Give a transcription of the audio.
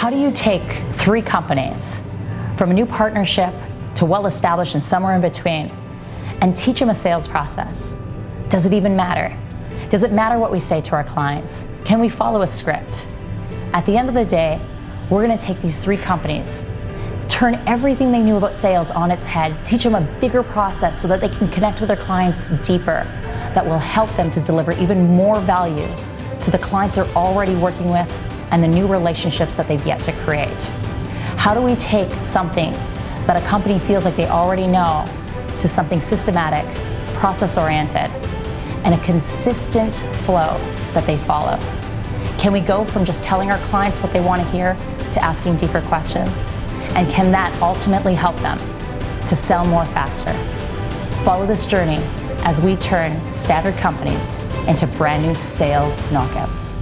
How do you take three companies from a new partnership to well-established and somewhere in between and teach them a sales process? Does it even matter? Does it matter what we say to our clients? Can we follow a script? At the end of the day, we're gonna take these three companies, turn everything they knew about sales on its head, teach them a bigger process so that they can connect with their clients deeper, that will help them to deliver even more value to the clients they're already working with and the new relationships that they've yet to create. How do we take something that a company feels like they already know to something systematic, process-oriented, and a consistent flow that they follow? Can we go from just telling our clients what they want to hear to asking deeper questions? And can that ultimately help them to sell more faster? Follow this journey as we turn standard companies into brand new sales knockouts.